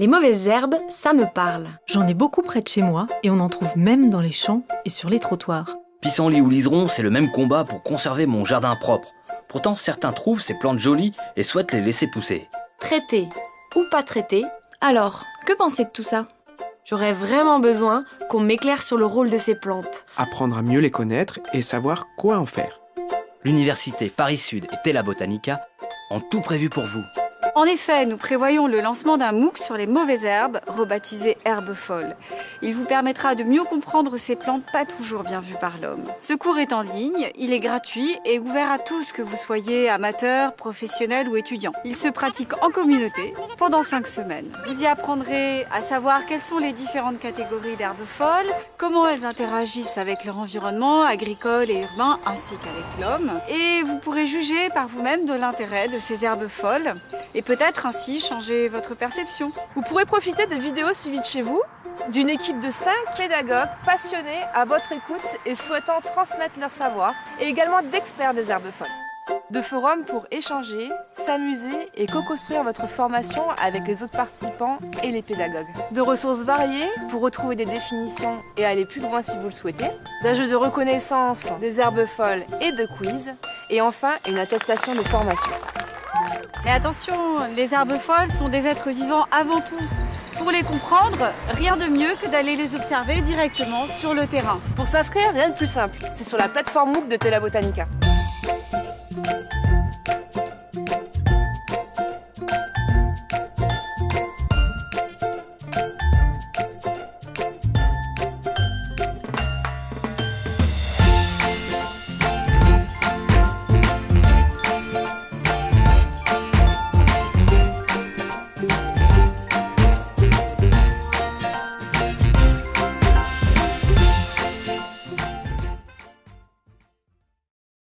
Les mauvaises herbes, ça me parle. J'en ai beaucoup près de chez moi et on en trouve même dans les champs et sur les trottoirs. Pissenlit ou liseron, c'est le même combat pour conserver mon jardin propre. Pourtant, certains trouvent ces plantes jolies et souhaitent les laisser pousser. Traiter ou pas traiter, Alors, que pensez de tout ça? J'aurais vraiment besoin qu'on m'éclaire sur le rôle de ces plantes. Apprendre à mieux les connaître et savoir quoi en faire. L'université Paris Sud et Tela Botanica ont tout prévu pour vous. En effet, nous prévoyons le lancement d'un MOOC sur les mauvaises herbes, rebaptisé Herbes folles. Il vous permettra de mieux comprendre ces plantes pas toujours bien vues par l'homme. Ce cours est en ligne, il est gratuit et ouvert à tous que vous soyez amateur, professionnel ou étudiant. Il se pratique en communauté pendant 5 semaines. Vous y apprendrez à savoir quelles sont les différentes catégories d'herbes folles, comment elles interagissent avec leur environnement agricole et urbain ainsi qu'avec l'homme. Et vous pourrez juger par vous-même de l'intérêt de ces herbes folles et peut-être ainsi changer votre perception. Vous pourrez profiter de vidéos suivies de chez vous, d'une équipe de 5 pédagogues passionnés à votre écoute et souhaitant transmettre leur savoir, et également d'experts des herbes folles. De forums pour échanger, s'amuser et co-construire votre formation avec les autres participants et les pédagogues. De ressources variées pour retrouver des définitions et aller plus loin si vous le souhaitez. D'un jeu de reconnaissance des herbes folles et de quiz. Et enfin, une attestation de formation. Mais attention, les herbes folles sont des êtres vivants avant tout. Pour les comprendre, rien de mieux que d'aller les observer directement sur le terrain. Pour s'inscrire, rien de plus simple. C'est sur la plateforme MOOC de Tela Botanica.